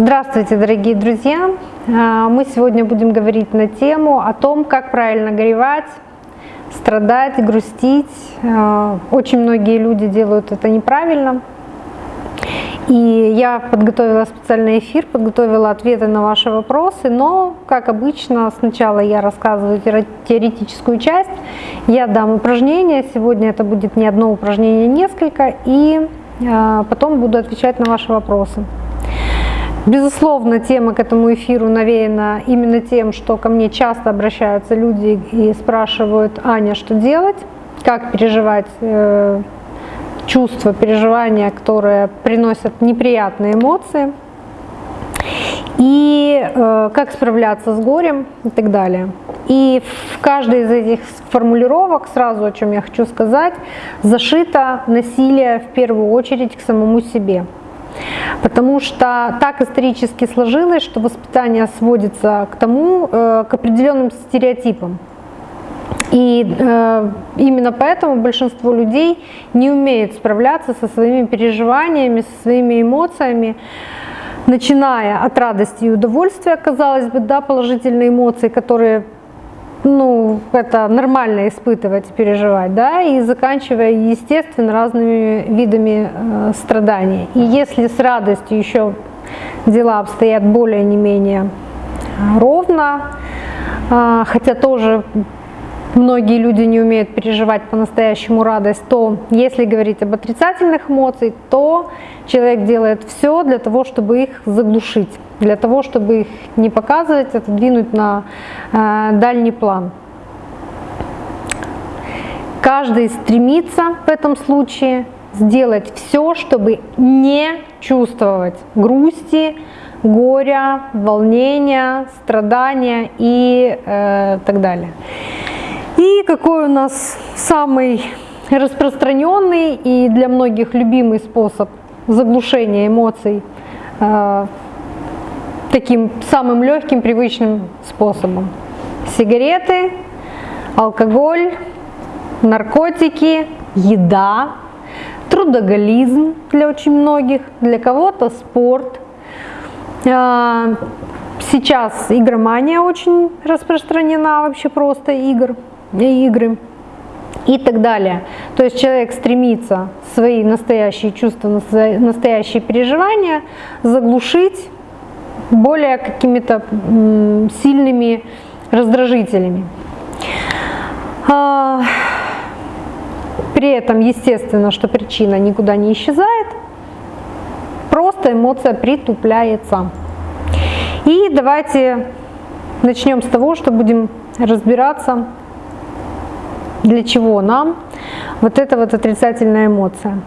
Здравствуйте, дорогие друзья! А, мы сегодня будем говорить на тему о том, как правильно горевать, страдать, грустить. А, очень многие люди делают это неправильно. И я подготовила специальный эфир, подготовила ответы на ваши вопросы, но, как обычно, сначала я рассказываю теоретическую часть, я дам упражнение, сегодня это будет не одно упражнение, а несколько, и потом буду отвечать на ваши вопросы. Безусловно, тема к этому эфиру навеяна именно тем, что ко мне часто обращаются люди и спрашивают, Аня, что делать, как переживать э, чувства, переживания, которые приносят неприятные эмоции, и э, как справляться с горем и так далее. И в каждой из этих формулировок, сразу о чем я хочу сказать, зашито насилие в первую очередь к самому себе. Потому что так исторически сложилось, что воспитание сводится к тому, э, к определенным стереотипам. И э, именно поэтому большинство людей не умеет справляться со своими переживаниями, со своими эмоциями, начиная от радости и удовольствия, казалось бы, да, положительные эмоции, которые ну, это нормально испытывать, переживать, да, и заканчивая, естественно, разными видами э, страданий. И если с радостью еще дела обстоят более не менее ровно, э, хотя тоже многие люди не умеют переживать по-настоящему радость, то если говорить об отрицательных эмоциях, то человек делает все для того, чтобы их заглушить, для того, чтобы их не показывать, отодвинуть на э, дальний план. Каждый стремится в этом случае сделать все, чтобы не чувствовать грусти, горя, волнения, страдания и э, так далее. И какой у нас самый распространенный и для многих любимый способ заглушения эмоций э, таким самым легким, привычным способом. Сигареты, алкоголь, наркотики, еда, трудоголизм для очень многих, для кого-то спорт. Э, сейчас игромания очень распространена, вообще просто игр игры и так далее. То есть человек стремится свои настоящие чувства, настоящие переживания заглушить более какими-то сильными раздражителями. А, при этом, естественно, что причина никуда не исчезает, просто эмоция притупляется. И давайте начнем с того, что будем разбираться для чего нам вот эта вот отрицательная эмоция.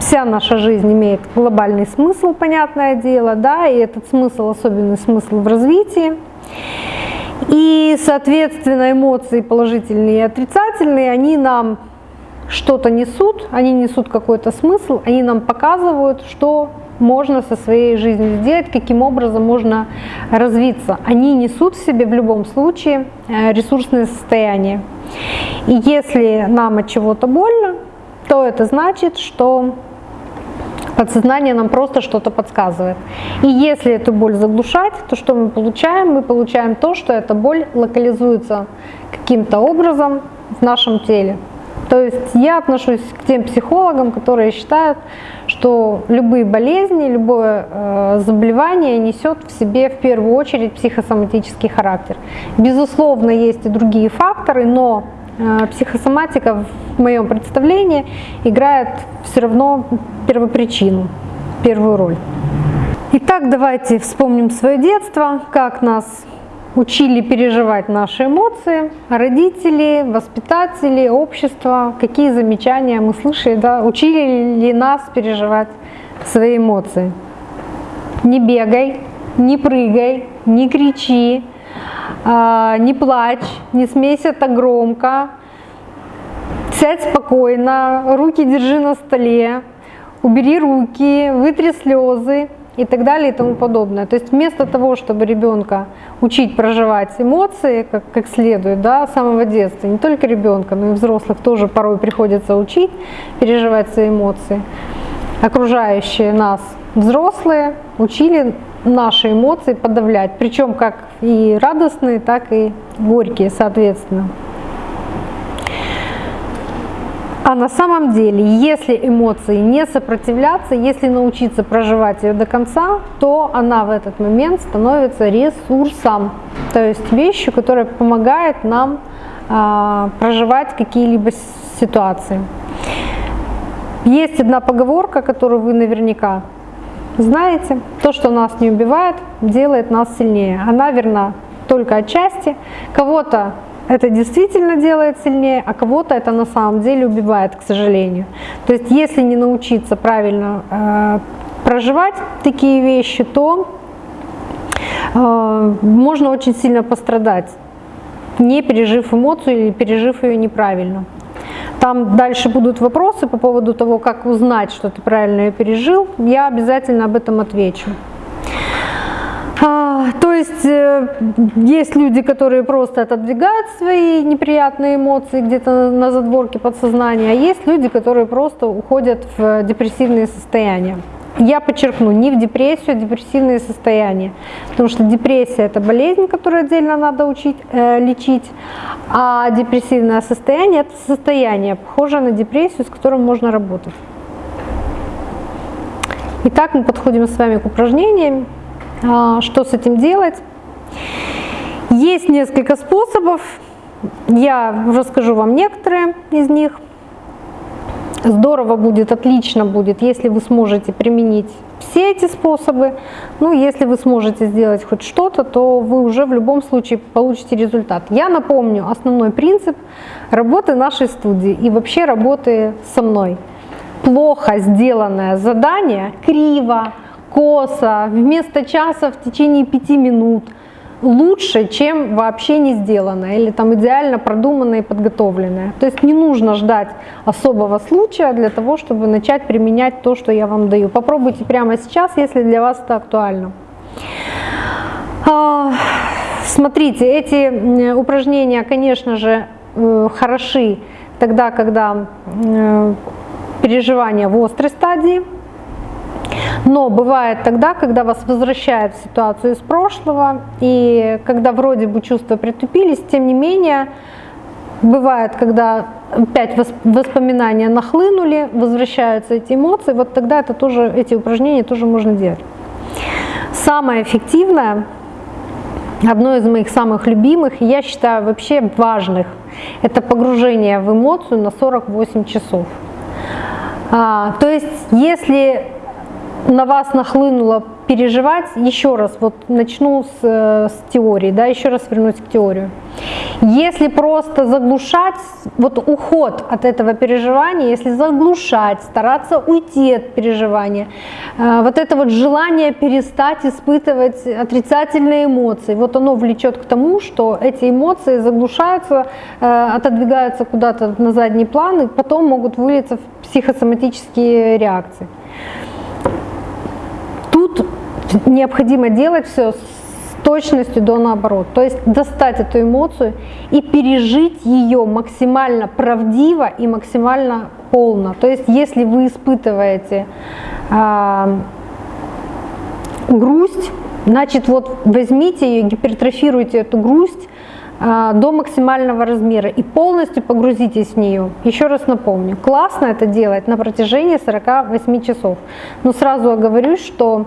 Вся наша жизнь имеет глобальный смысл, понятное дело, да, и этот смысл, особенный смысл в развитии. И, соответственно, эмоции положительные и отрицательные, они нам что-то несут, они несут какой-то смысл, они нам показывают, что можно со своей жизнью сделать, каким образом можно развиться. Они несут в себе в любом случае э, ресурсное состояние. И если нам от чего-то больно, то это значит, что подсознание нам просто что-то подсказывает. И если эту боль заглушать, то что мы получаем? Мы получаем то, что эта боль локализуется каким-то образом в нашем теле. То есть я отношусь к тем психологам, которые считают, что любые болезни, любое э, заболевание несет в себе в первую очередь психосоматический характер. Безусловно, есть и другие факторы, но э, психосоматика в моем представлении играет все равно первопричину, первую роль. Итак, давайте вспомним свое детство, как нас учили переживать наши эмоции, родители, воспитатели, общество, какие замечания мы слышали, да, учили ли нас переживать свои эмоции. Не бегай, не прыгай, не кричи, а, не плачь, не смейся так громко, сядь спокойно, руки держи на столе, убери руки, вытри слезы, и так далее и тому подобное. То есть вместо того, чтобы ребенка учить проживать эмоции как, как следует, да, с самого детства, не только ребенка, но и взрослых тоже порой приходится учить переживать свои эмоции, окружающие нас взрослые учили наши эмоции подавлять, причем как и радостные, так и горькие, соответственно. А на самом деле, если эмоции не сопротивляться, если научиться проживать ее до конца, то она в этот момент становится ресурсом, то есть вещью, которая помогает нам а, проживать какие-либо ситуации. Есть одна поговорка, которую вы наверняка знаете. То, что нас не убивает, делает нас сильнее. Она верна только отчасти. Кого-то это действительно делает сильнее, а кого-то это на самом деле убивает, к сожалению. То есть если не научиться правильно э, проживать такие вещи, то э, можно очень сильно пострадать, не пережив эмоцию или пережив ее неправильно. Там дальше будут вопросы по поводу того, как узнать, что ты правильно ее пережил. Я обязательно об этом отвечу. То есть э, есть люди, которые просто отодвигают свои неприятные эмоции где-то на задворке подсознания, а есть люди, которые просто уходят в депрессивные состояния. Я подчеркну, не в депрессию, а депрессивные состояния. Потому что депрессия – это болезнь, которую отдельно надо учить, э, лечить, а депрессивное состояние – это состояние, похожее на депрессию, с которым можно работать. Итак, мы подходим с вами к упражнениям. А, что с этим делать? Есть несколько способов, я расскажу вам некоторые из них. Здорово будет, отлично будет, если вы сможете применить все эти способы. Ну, если вы сможете сделать хоть что-то, то вы уже в любом случае получите результат. Я напомню основной принцип работы нашей студии и вообще работы со мной. Плохо сделанное задание, криво, косо, вместо часа в течение пяти минут лучше, чем вообще не сделанное или там идеально продуманное и подготовленное. То есть не нужно ждать особого случая для того, чтобы начать применять то, что я вам даю. Попробуйте прямо сейчас, если для вас это актуально. А, смотрите, эти упражнения, конечно же, э, хороши тогда, когда э, переживания в острой стадии, но бывает тогда, когда вас возвращает в ситуацию из прошлого, и когда вроде бы чувства притупились, тем не менее, бывает, когда опять воспоминания нахлынули, возвращаются эти эмоции, вот тогда это тоже, эти упражнения тоже можно делать. Самое эффективное, одно из моих самых любимых, я считаю вообще важных, это погружение в эмоцию на 48 часов. А, то есть, если на вас нахлынуло переживать, еще раз, вот начну с, э, с теории, да, еще раз вернусь к теории. Если просто заглушать, вот уход от этого переживания, если заглушать, стараться уйти от переживания, э, вот это вот желание перестать испытывать отрицательные эмоции, вот оно влечет к тому, что эти эмоции заглушаются, э, отодвигаются куда-то на задний план и потом могут вылиться в психосоматические реакции необходимо делать все с точностью до наоборот. То есть достать эту эмоцию и пережить ее максимально правдиво и максимально полно. То есть если вы испытываете э, грусть, значит вот возьмите ее, гипертрофируйте эту грусть до максимального размера и полностью погрузитесь в нее. Еще раз напомню, классно это делать на протяжении 48 часов. Но сразу оговорюсь, что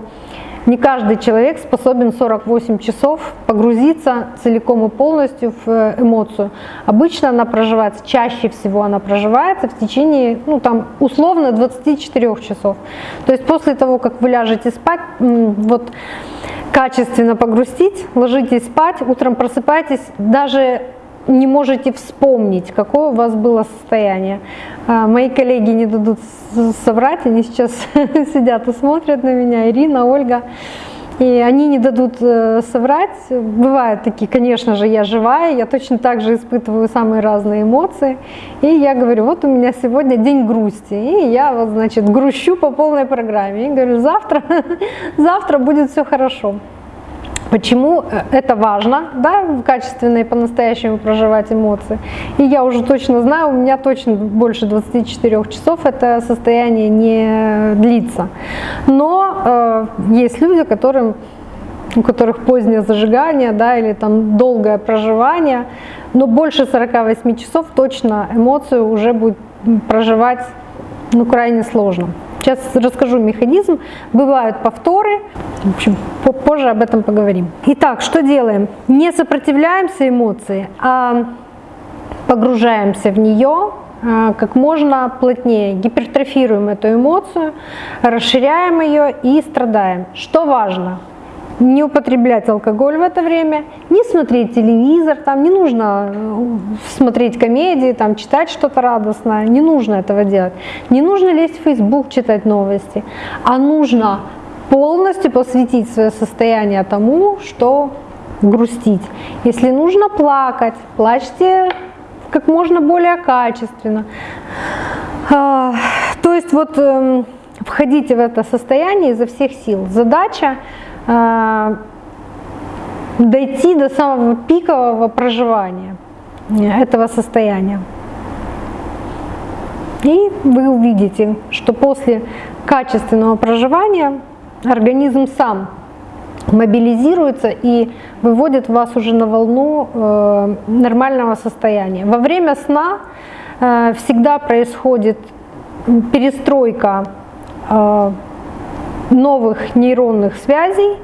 не каждый человек способен 48 часов погрузиться целиком и полностью в э, эмоцию. Обычно она проживается, чаще всего она проживается в течение, ну там условно 24 часов. То есть после того, как вы ляжете спать, вот качественно погрустить, ложитесь спать, утром просыпаетесь, даже не можете вспомнить, какое у вас было состояние. А, мои коллеги не дадут соврать, они сейчас сидят и смотрят на меня, Ирина, Ольга, и они не дадут э, соврать. Бывают такие, конечно же, я живая, я точно так же испытываю самые разные эмоции. И я говорю, вот у меня сегодня день грусти, и я вот, значит, грущу по полной программе. И говорю, завтра, завтра будет все хорошо. Почему э, это важно, да, качественно и по-настоящему проживать эмоции. И я уже точно знаю, у меня точно больше 24 часов это состояние не длится. Но э, есть люди, которым, у которых позднее зажигание, да, или там долгое проживание, но больше 48 часов точно эмоцию уже будет проживать ну, крайне сложно. Сейчас расскажу механизм. Бывают повторы. В общем, позже об этом поговорим. Итак, что делаем? Не сопротивляемся эмоции, а погружаемся в нее а, как можно плотнее, гипертрофируем эту эмоцию, расширяем ее и страдаем. Что важно? Не употреблять алкоголь в это время, не смотреть телевизор, там не нужно э, смотреть комедии, там читать что-то радостное, не нужно этого делать. Не нужно лезть в Facebook, читать новости, а нужно полностью посвятить свое состояние тому, что грустить. Если нужно плакать, плачьте как можно более качественно. А, то есть вот эм, входите в это состояние изо всех сил. Задача дойти до самого пикового проживания этого состояния. И вы увидите, что после качественного проживания организм сам мобилизируется и выводит вас уже на волну э, нормального состояния. Во время сна э, всегда происходит перестройка э, новых нейронных связей,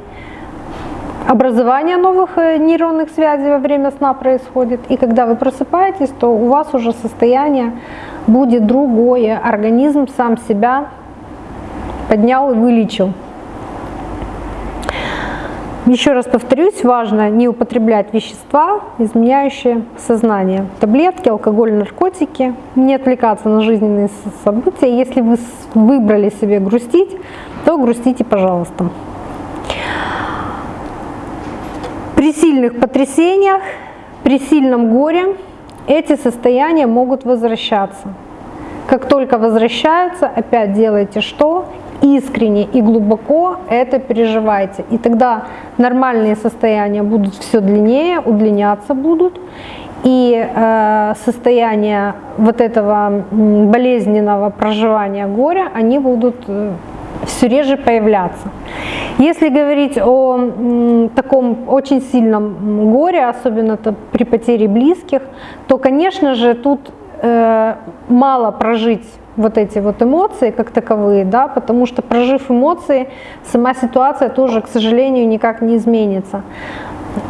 образование новых э, нейронных связей во время сна происходит. И когда вы просыпаетесь, то у вас уже состояние будет другое. Организм сам себя поднял и вылечил. Еще раз повторюсь, важно не употреблять вещества, изменяющие сознание. Таблетки, алкоголь, наркотики. Не отвлекаться на жизненные события. Если вы выбрали себе грустить, то грустите, пожалуйста. При сильных потрясениях, при сильном горе эти состояния могут возвращаться. Как только возвращаются, опять делайте что? Искренне и глубоко это переживайте. И тогда нормальные состояния будут все длиннее, удлиняться будут. И э, состояние вот этого болезненного проживания горя, они будут э, все реже появляться. Если говорить о таком очень сильном горе, особенно при потере близких, то, конечно же, тут э, мало прожить вот эти вот эмоции как таковые, да, потому что прожив эмоции, сама ситуация тоже, к сожалению, никак не изменится.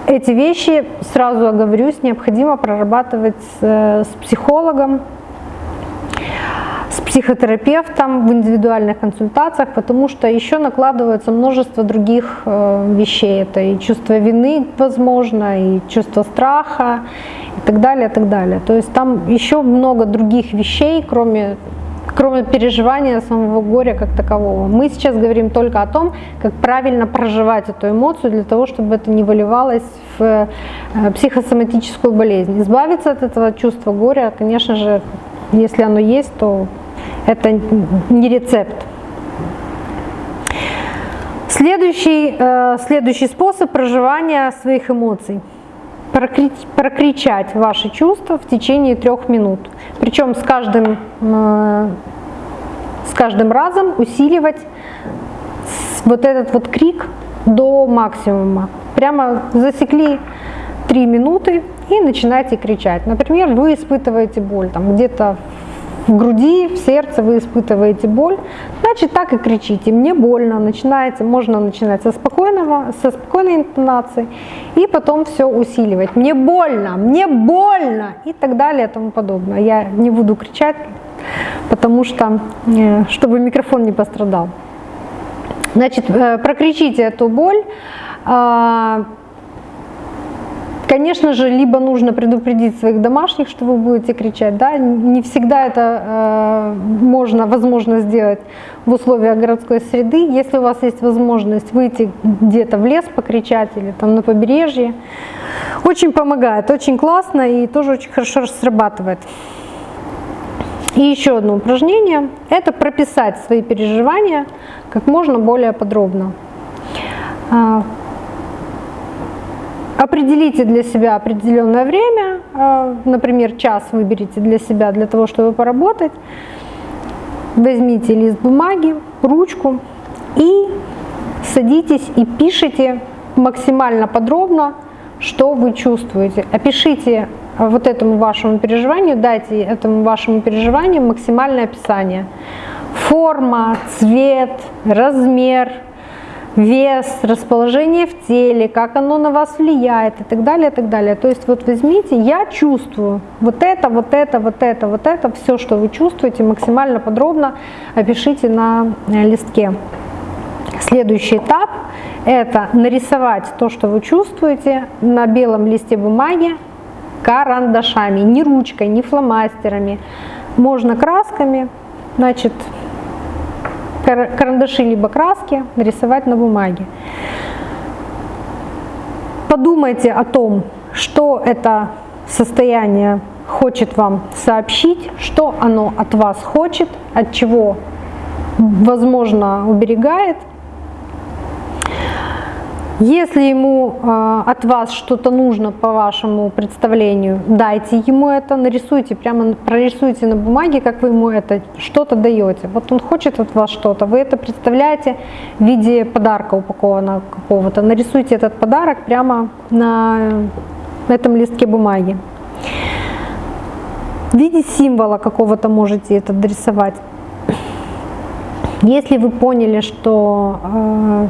Эти вещи, сразу оговорюсь, необходимо прорабатывать с, э, с психологом, с психотерапевтом в индивидуальных консультациях, потому что еще накладывается множество других э, вещей. Это и чувство вины, возможно, и чувство страха, и так далее, и так далее. То есть там еще много других вещей, кроме кроме переживания самого горя как такового. Мы сейчас говорим только о том, как правильно проживать эту эмоцию для того, чтобы это не выливалось в э, психосоматическую болезнь. Избавиться от этого чувства горя, конечно же, если оно есть, то это не рецепт. Следующий, э, следующий способ проживания своих эмоций. Прокричать ваши чувства в течение трех минут. Причем с каждым, с каждым разом усиливать вот этот вот крик до максимума. Прямо засекли три минуты и начинаете кричать. Например, вы испытываете боль там где-то в груди, в сердце вы испытываете боль, значит так и кричите, мне больно, начинаете, можно начинать со, спокойного, со спокойной интонацией и потом все усиливать. Мне больно, мне больно и так далее и тому подобное. Я не буду кричать, потому что, э, чтобы микрофон не пострадал. Значит, э, прокричите эту боль, а, Конечно же, либо нужно предупредить своих домашних, что вы будете кричать, да, не всегда это э, можно, возможно сделать в условиях городской среды. Если у вас есть возможность выйти где-то в лес покричать или там на побережье, очень помогает, очень классно и тоже очень хорошо срабатывает. И еще одно упражнение – это прописать свои переживания как можно более подробно. Определите для себя определенное время, э, например, час выберите для себя, для того, чтобы поработать. Возьмите лист бумаги, ручку и садитесь и пишите максимально подробно, что вы чувствуете. Опишите вот этому вашему переживанию, дайте этому вашему переживанию максимальное описание. Форма, цвет, размер, вес, расположение в теле, как оно на вас влияет и так далее, и так далее. То есть вот возьмите, я чувствую вот это, вот это, вот это, вот это, все, что вы чувствуете, максимально подробно опишите на э, листке. Следующий этап – это нарисовать то, что вы чувствуете на белом листе бумаги карандашами, не ручкой, не фломастерами. Можно красками, значит, карандаши либо краски нарисовать на бумаге. Подумайте о том, что это состояние хочет вам сообщить, что оно от вас хочет, от чего, возможно, уберегает – если ему э, от вас что-то нужно по вашему представлению, дайте ему это, нарисуйте, прямо прорисуйте на бумаге, как вы ему это что-то даете. Вот он хочет от вас что-то, вы это представляете в виде подарка упакованного какого-то. Нарисуйте этот подарок прямо на этом листке бумаги. В виде символа какого-то можете это дорисовать. Если вы поняли, что э,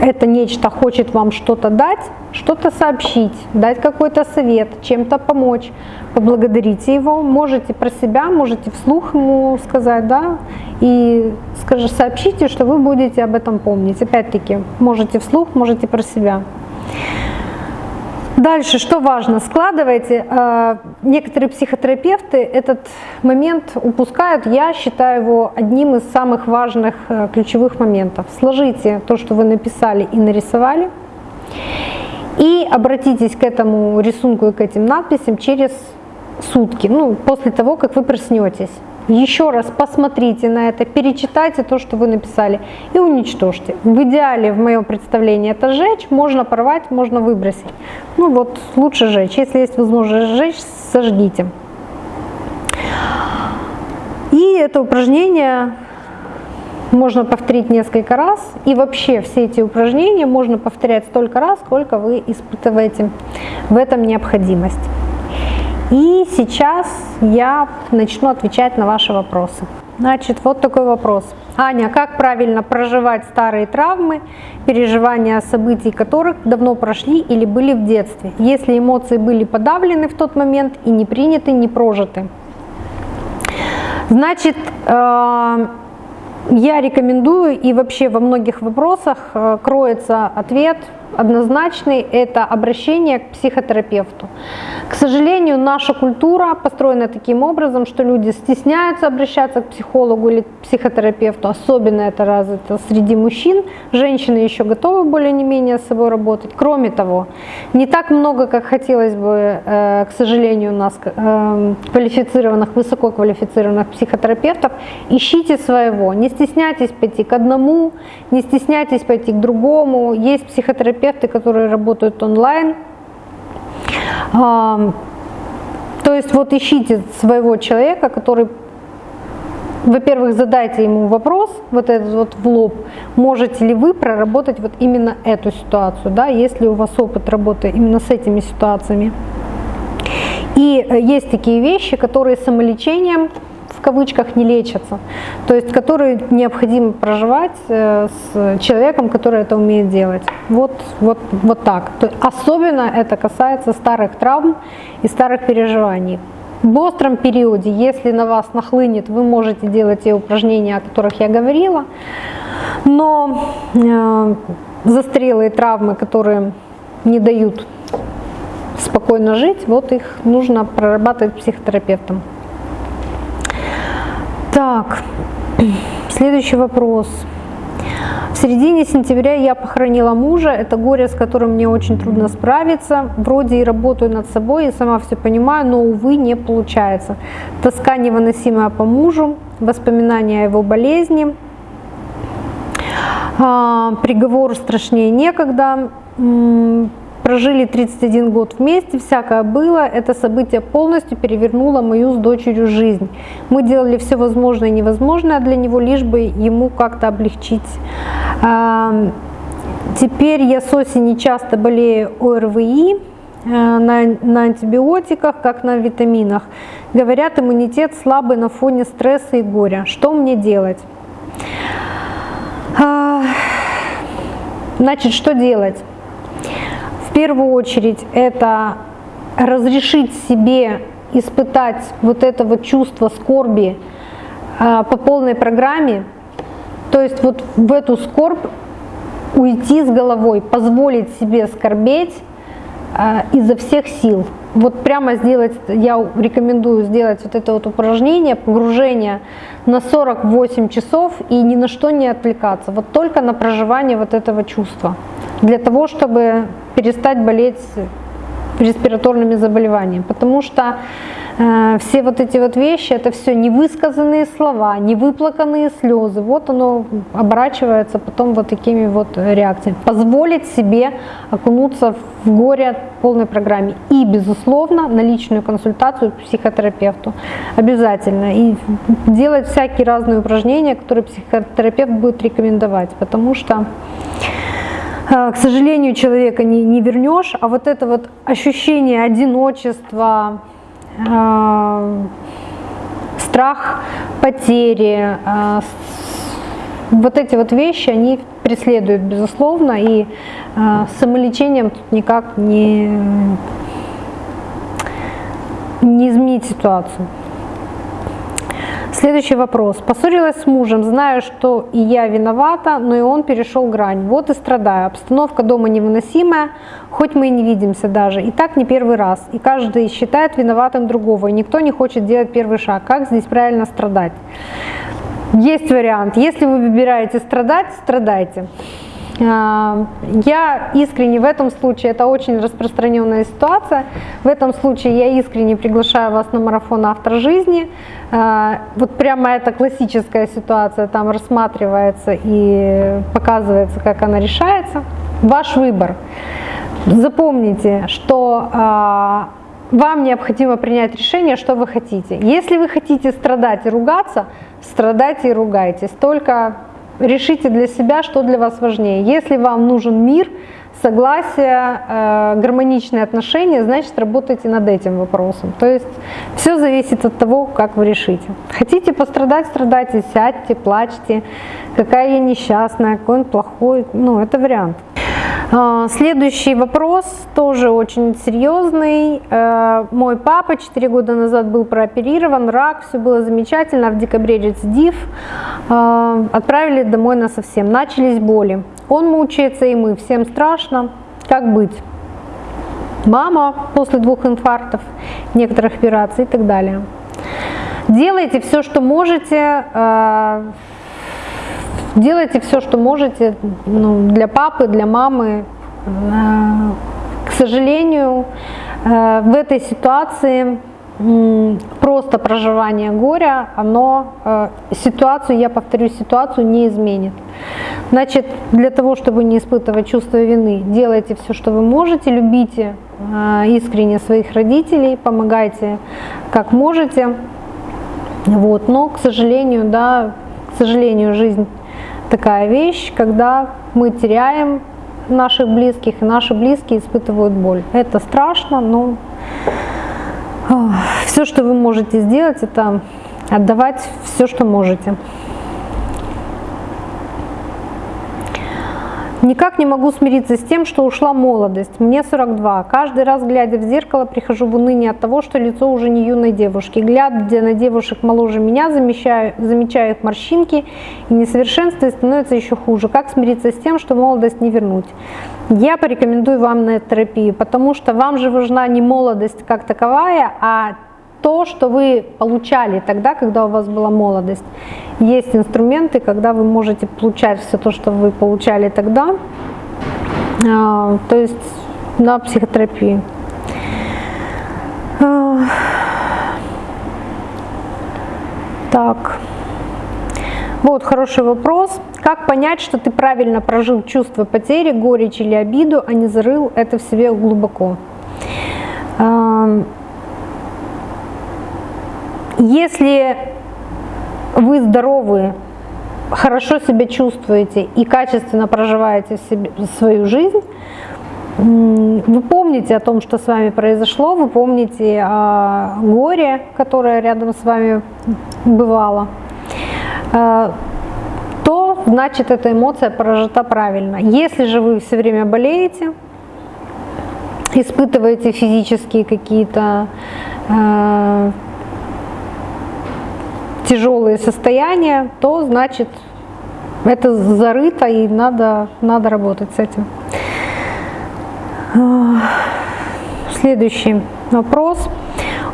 это нечто хочет вам что-то дать, что-то сообщить, дать какой-то совет, чем-то помочь, поблагодарите его, можете про себя, можете вслух ему сказать, да, и скажи, сообщите, что вы будете об этом помнить. Опять-таки, можете вслух, можете про себя. Дальше, что важно, складывайте. Э, некоторые психотерапевты этот момент упускают. Я считаю его одним из самых важных э, ключевых моментов. Сложите то, что вы написали и нарисовали. И обратитесь к этому рисунку и к этим надписям через сутки, ну, после того, как вы проснетесь еще раз посмотрите на это, перечитайте то, что вы написали и уничтожьте. В идеале, в моем представлении, это сжечь, можно порвать, можно выбросить. Ну вот, лучше сжечь. Если есть возможность сжечь, сожгите. И это упражнение можно повторить несколько раз. И вообще все эти упражнения можно повторять столько раз, сколько вы испытываете в этом необходимость. И сейчас я начну отвечать на ваши вопросы. Значит, вот такой вопрос. Аня, как правильно проживать старые травмы, переживания событий которых давно прошли или были в детстве, если эмоции были подавлены в тот момент и не приняты, не прожиты? Значит, э, я рекомендую и вообще во многих вопросах э, кроется ответ однозначный – это обращение к психотерапевту. К сожалению, наша культура построена таким образом, что люди стесняются обращаться к психологу или психотерапевту, особенно это развито среди мужчин. Женщины еще готовы более-менее с собой работать. Кроме того, не так много, как хотелось бы, э, к сожалению, у нас э, квалифицированных, высококвалифицированных психотерапевтов. Ищите своего, не стесняйтесь пойти к одному, не стесняйтесь пойти к другому. Есть психотерапевты, терапевты, которые работают онлайн. То есть вот ищите своего человека, который, во-первых, задайте ему вопрос, вот этот вот в лоб, можете ли вы проработать вот именно эту ситуацию, да, есть ли у вас опыт работы именно с этими ситуациями. И э, есть такие вещи, которые самолечением кавычках не лечатся, то есть которые необходимо проживать э, с человеком, который это умеет делать. Вот, вот, вот так. Особенно это касается старых травм и старых переживаний. В остром периоде, если на вас нахлынет, вы можете делать те упражнения, о которых я говорила, но э, застрелые травмы, которые не дают спокойно жить, вот их нужно прорабатывать психотерапевтом. Так, следующий вопрос. В середине сентября я похоронила мужа. Это горе, с которым мне очень трудно справиться. Вроде и работаю над собой, и сама все понимаю, но, увы, не получается. Тоска невыносимая по мужу, воспоминания о его болезни. А, приговор страшнее некогда. Прожили 31 год вместе, всякое было. Это событие полностью перевернуло мою с дочерью жизнь. Мы делали все возможное и невозможное для него, лишь бы ему как-то облегчить. Теперь я с осени часто болею ОРВИ, э, на, на антибиотиках, как на витаминах. Говорят, иммунитет слабый на фоне стресса и горя. Что мне делать? А, значит, что делать? Первую очередь это разрешить себе испытать вот это вот чувство скорби а, по полной программе. То есть вот в эту скорбь уйти с головой, позволить себе скорбеть э, изо всех сил. Вот прямо сделать, я рекомендую сделать вот это вот упражнение, погружение на 48 часов и ни на что не отвлекаться, вот только на проживание вот этого чувства, для того, чтобы перестать болеть респираторными заболеваниями. Потому что Э, все вот эти вот вещи, это все невысказанные слова, невыплаканные слезы. Вот оно оборачивается потом вот такими вот реакциями. Позволить себе окунуться в горе в полной программе. И, безусловно, на личную консультацию психотерапевту. Обязательно. И делать всякие разные упражнения, которые психотерапевт будет рекомендовать. Потому что к сожалению, человека не, не вернешь, а вот это вот ощущение одиночества, Э, страх потери, э, вот эти вот вещи, они преследуют, безусловно, и э, самолечением тут никак не, не изменить ситуацию. Следующий вопрос. Поссорилась с мужем, знаю, что и я виновата, но и он перешел грань. Вот и страдаю. Обстановка дома невыносимая, хоть мы и не видимся даже. И так не первый раз. И каждый считает виноватым другого, и никто не хочет делать первый шаг. Как здесь правильно страдать? Есть вариант. Если вы выбираете страдать, страдайте. А, я искренне в этом случае, это очень распространенная ситуация, в этом случае я искренне приглашаю вас на марафон «Автор жизни». А, вот прямо эта классическая ситуация там рассматривается и показывается, как она решается. Ваш выбор. Запомните, что а, вам необходимо принять решение, что вы хотите. Если вы хотите страдать и ругаться, страдайте и ругайтесь. Только решите для себя, что для вас важнее. Если вам нужен мир, согласие, э, гармоничные отношения, значит работайте над этим вопросом. То есть все зависит от того, как вы решите. Хотите пострадать, страдайте, сядьте, плачьте, какая я несчастная, какой он плохой, ну это вариант. А, следующий вопрос тоже очень серьезный. Э, мой папа 4 года назад был прооперирован, рак, все было замечательно, в декабре рецидив. Э, отправили домой на совсем. Начались боли. Он мучается и мы, всем страшно. Как быть? Мама после двух инфарктов, некоторых операций и так далее. Делайте все, что можете, э, делайте все, что можете ну, для папы, для мамы. Э, к сожалению, э, в этой ситуации просто проживание горя, оно э, ситуацию, я повторю, ситуацию не изменит. Значит, для того, чтобы не испытывать чувство вины, делайте все, что вы можете, любите искренне своих родителей, помогайте как можете. Вот. Но, к сожалению, да, к сожалению, жизнь такая вещь, когда мы теряем наших близких, и наши близкие испытывают боль. Это страшно, но все, что вы можете сделать, это отдавать все, что можете. Никак не могу смириться с тем, что ушла молодость. Мне 42. Каждый раз, глядя в зеркало, прихожу в уныние от того, что лицо уже не юной девушки. Глядя на девушек моложе меня, замечаю, замечаю их морщинки и несовершенство, и становится еще хуже. Как смириться с тем, что молодость не вернуть? Я порекомендую вам на терапию, потому что вам же важна не молодость как таковая, а то, что вы получали тогда, когда у вас была молодость. Есть инструменты, когда вы можете получать все то, что вы получали тогда, а, то есть на психотерапии. А, так, вот хороший вопрос. Как понять, что ты правильно прожил чувство потери, горечь или обиду, а не зарыл это в себе глубоко? Если вы здоровы, хорошо себя чувствуете и качественно проживаете себе, свою жизнь, вы помните о том, что с вами произошло, вы помните о горе, которое рядом с вами бывало, э, то значит эта эмоция прожита правильно. Если же вы все время болеете, испытываете физические какие-то э, тяжелые состояния, то значит это зарыто и надо, надо работать с этим. Следующий вопрос.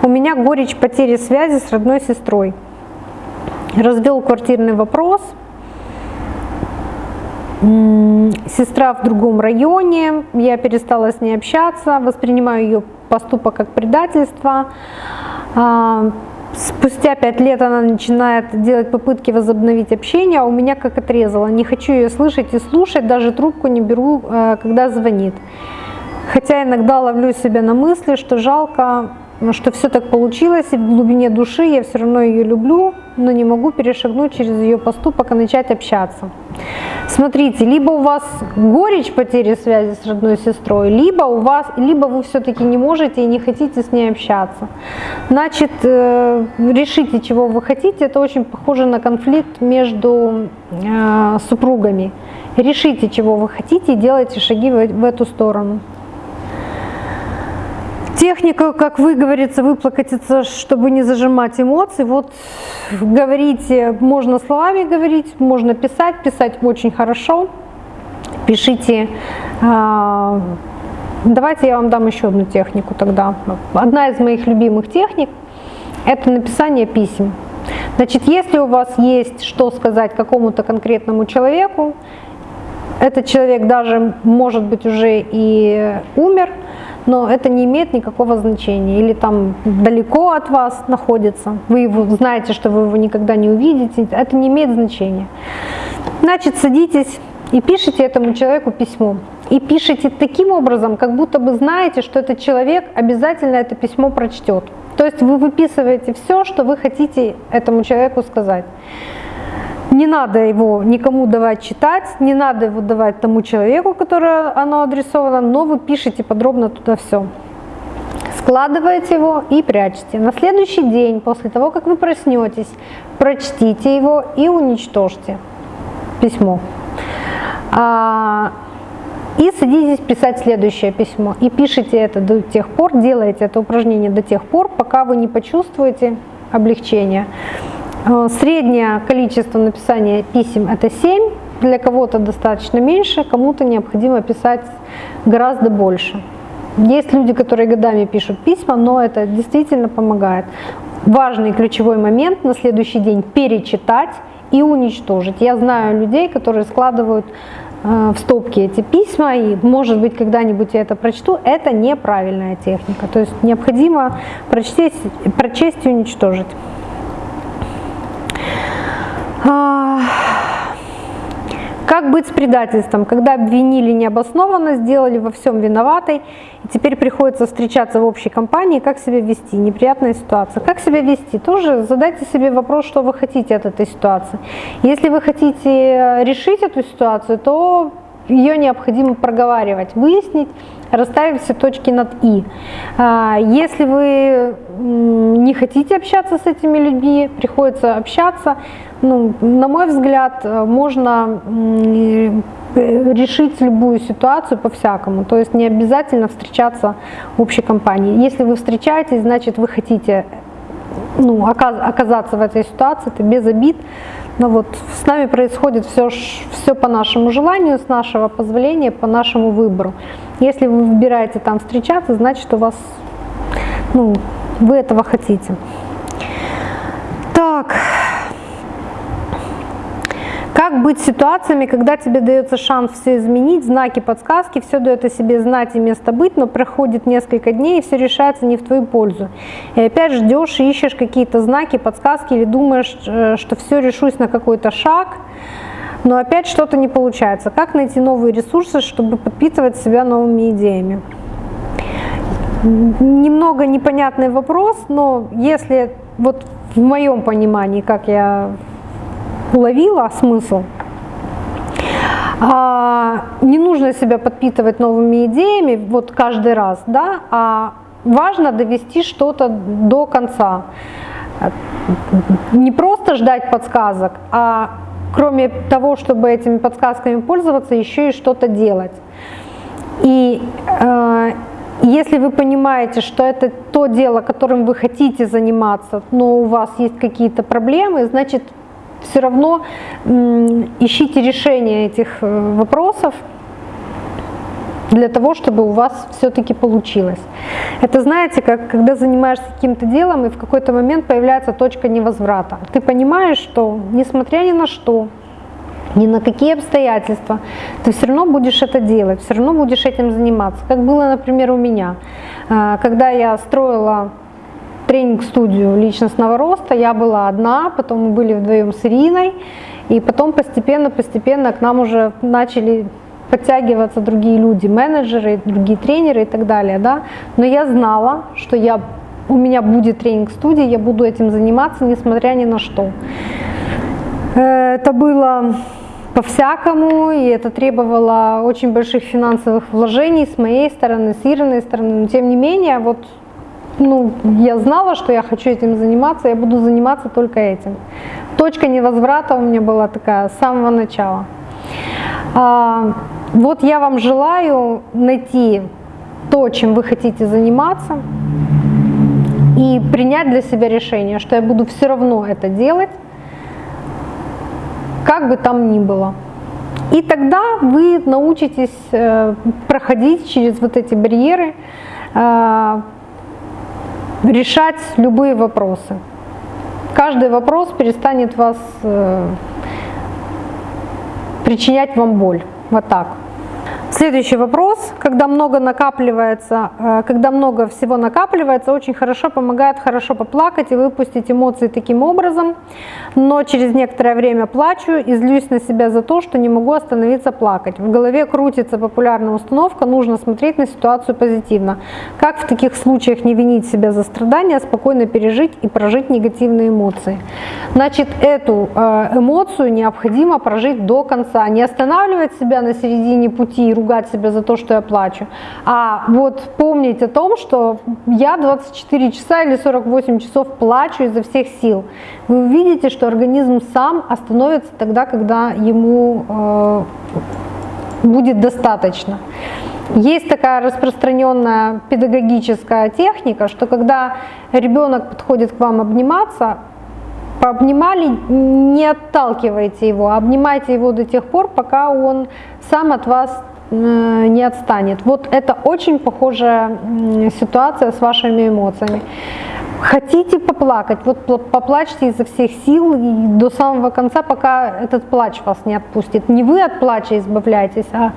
У меня горечь потери связи с родной сестрой. Развел квартирный вопрос. Сестра в другом районе, я перестала с ней общаться, воспринимаю ее поступок как предательство. Спустя пять лет она начинает делать попытки возобновить общение, а у меня как отрезало. Не хочу ее слышать и слушать, даже трубку не беру, э, когда звонит. Хотя иногда ловлю себя на мысли, что жалко, что все так получилось, и в глубине души я все равно ее люблю, но не могу перешагнуть через ее поступок и начать общаться. Смотрите, либо у вас горечь потери связи с родной сестрой, либо у вас, либо вы все-таки не можете и не хотите с ней общаться. Значит, э, решите, чего вы хотите. Это очень похоже на конфликт между э, супругами. Решите, чего вы хотите и делайте шаги в эту сторону. Техника, как вы говорится, выплакатиться, чтобы не зажимать эмоции. Вот говорите, можно словами говорить, можно писать, писать очень хорошо. Пишите. А, давайте я вам дам еще одну технику тогда. Одна из моих любимых техник – это написание писем. Значит, если у вас есть что сказать какому-то конкретному человеку, этот человек даже, может быть, уже и умер – но это не имеет никакого значения. Или там далеко от вас находится, вы его знаете, что вы его никогда не увидите, это не имеет значения. Значит, садитесь и пишите этому человеку письмо. И пишите таким образом, как будто бы знаете, что этот человек обязательно это письмо прочтет. То есть вы выписываете все, что вы хотите этому человеку сказать. Не надо его никому давать читать, не надо его давать тому человеку, которому оно адресовано, но вы пишете подробно туда все. Складываете его и прячете. На следующий день, после того, как вы проснетесь, прочтите его и уничтожьте письмо. А, и садитесь писать следующее письмо. И пишите это до тех пор, делаете это упражнение до тех пор, пока вы не почувствуете облегчение. Э, среднее количество написания писем это 7, для кого-то достаточно меньше, кому-то необходимо писать гораздо больше. Есть люди, которые годами пишут письма, но это действительно помогает. Важный ключевой момент на следующий день перечитать и уничтожить. Я знаю людей, которые складывают э, в стопки эти письма, и может быть когда-нибудь я это прочту, это неправильная техника. То есть необходимо прочесть, прочесть и уничтожить. Как быть с предательством, когда обвинили необоснованно, сделали во всем виноватой, и теперь приходится встречаться в общей компании, как себя вести, неприятная ситуация. Как себя вести? Тоже задайте себе вопрос, что вы хотите от этой ситуации. Если вы хотите решить эту ситуацию, то ее необходимо проговаривать, выяснить, расставить все точки над «и». А, если вы не хотите общаться с этими людьми, приходится общаться, ну, на мой взгляд, можно решить любую ситуацию по-всякому. То есть не обязательно встречаться в общей компании. Если вы встречаетесь, значит вы хотите ну, оказаться в этой ситуации, это без обид. Но вот с нами происходит все, все по нашему желанию, с нашего позволения, по нашему выбору. Если вы выбираете там встречаться, значит у вас, ну, вы этого хотите. Так. Как быть ситуациями, когда тебе дается шанс все изменить, знаки, подсказки, все дает о себе знать и место быть, но проходит несколько дней и все решается не в твою пользу. И опять ждешь, ищешь какие-то знаки, подсказки или думаешь, э, что все решусь на какой-то шаг, но опять что-то не получается. Как найти новые ресурсы, чтобы подпитывать себя новыми идеями? Немного непонятный вопрос, но если вот в моем понимании, как я уловила смысл, а, не нужно себя подпитывать новыми идеями вот каждый раз, да, а важно довести что-то до конца. Не просто ждать подсказок, а кроме того, чтобы этими подсказками пользоваться, еще и что-то делать. И э, если вы понимаете, что это то дело, которым вы хотите заниматься, но у вас есть какие-то проблемы, значит, все равно ищите решение этих э, вопросов для того, чтобы у вас все-таки получилось. Это знаете, как когда занимаешься каким-то делом, и в какой-то момент появляется точка невозврата. Ты понимаешь, что несмотря ни на что, ни на какие обстоятельства, ты все равно будешь это делать, все равно будешь этим заниматься. Как было, например, у меня. А, когда я строила тренинг-студию личностного роста, я была одна, потом мы были вдвоем с Ириной, и потом постепенно-постепенно к нам уже начали подтягиваться другие люди, менеджеры, другие тренеры и так далее. Да? Но я знала, что я, у меня будет тренинг-студия, я буду этим заниматься, несмотря ни на что. Э, это было по-всякому, и это требовало очень больших финансовых вложений с моей стороны, с Ириной стороны. Но тем не менее, вот ну, я знала, что я хочу этим заниматься, я буду заниматься только этим. Точка невозврата у меня была такая с самого начала. А, вот я вам желаю найти то, чем вы хотите заниматься, и принять для себя решение, что я буду все равно это делать, как бы там ни было. И тогда вы научитесь э, проходить через вот эти барьеры, э, решать любые вопросы. Каждый вопрос перестанет вас э, причинять вам боль. Вот так. Следующий вопрос. Когда много накапливается, э, когда много всего накапливается, очень хорошо помогает хорошо поплакать и выпустить эмоции таким образом, но через некоторое время плачу и злюсь на себя за то, что не могу остановиться плакать. В голове крутится популярная установка, нужно смотреть на ситуацию позитивно. Как в таких случаях не винить себя за страдания, а спокойно пережить и прожить негативные эмоции? Значит, эту э, эмоцию необходимо прожить до конца, не останавливать себя на середине пути ругать себя за то, что я плачу, а вот помнить о том, что я 24 часа или 48 часов плачу изо всех сил. Вы увидите, что организм сам остановится тогда, когда ему э, будет достаточно. Есть такая распространенная педагогическая техника, что когда ребенок подходит к вам обниматься, пообнимали, не отталкивайте его, а обнимайте его до тех пор, пока он сам от вас не отстанет. Вот это очень похожая ситуация с вашими эмоциями. Хотите поплакать, вот поплачьте изо всех сил и до самого конца, пока этот плач вас не отпустит. Не вы от плача избавляетесь, а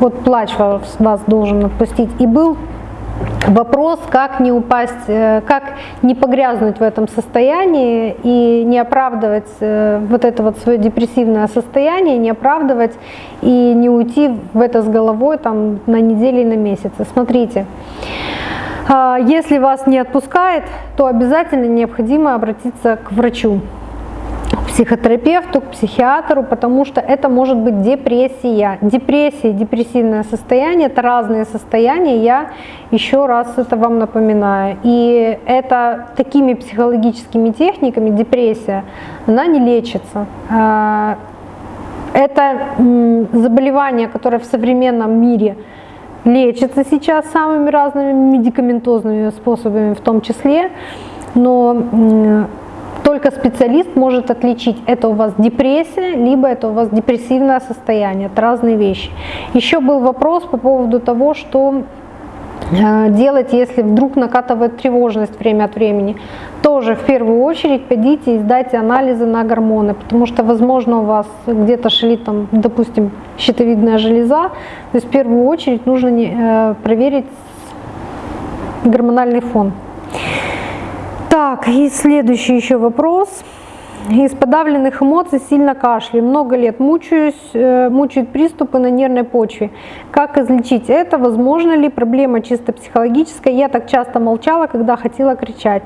вот плач вас, вас должен отпустить. И был Вопрос, как не упасть, э, как не погрязнуть в этом состоянии и не оправдывать э, вот это вот свое депрессивное состояние, не оправдывать и не уйти в это с головой там на недели и на месяцы. Смотрите, а, если вас не отпускает, то обязательно необходимо обратиться к врачу психотерапевту, к психиатру, потому что это может быть депрессия. Депрессия депрессивное состояние – это разные состояния, я еще раз это вам напоминаю. И это такими психологическими техниками депрессия, она не лечится. А, это заболевание, которое в современном мире лечится сейчас самыми разными медикаментозными способами в том числе, но только специалист может отличить, это у вас депрессия, либо это у вас депрессивное состояние. Это разные вещи. Еще был вопрос по поводу того, что э, делать, если вдруг накатывает тревожность время от времени. Тоже в первую очередь пойдите и сдайте анализы на гормоны, потому что, возможно, у вас где-то шалит, там, допустим, щитовидная железа. То есть в первую очередь нужно э, проверить гормональный фон. Так, и следующий еще вопрос. из подавленных эмоций сильно кашляю. Много лет мучаюсь, э, мучают приступы на нервной почве. Как излечить это? Возможно ли проблема чисто психологическая? Я так часто молчала, когда хотела кричать.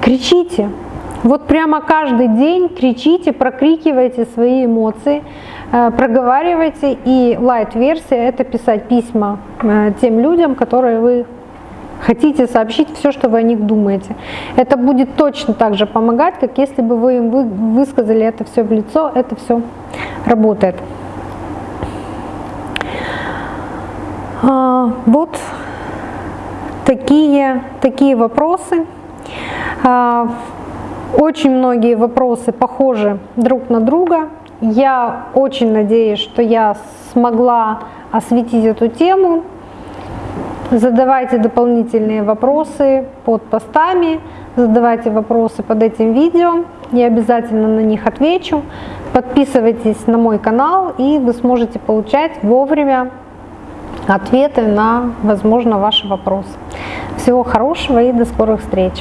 Кричите. Вот прямо каждый день кричите, прокрикивайте свои эмоции, э, проговаривайте. И лайт-версия – это писать письма э, тем людям, которые вы хотите сообщить все, что вы о них думаете. Это будет точно так же помогать, как если бы вы им высказали это все в лицо, это все работает. А, вот такие, такие вопросы. А, очень многие вопросы похожи друг на друга. Я очень надеюсь, что я смогла осветить эту тему. Задавайте дополнительные вопросы под постами, задавайте вопросы под этим видео, я обязательно на них отвечу. Подписывайтесь на мой канал, и вы сможете получать вовремя ответы на, возможно, ваши вопросы. Всего хорошего и до скорых встреч!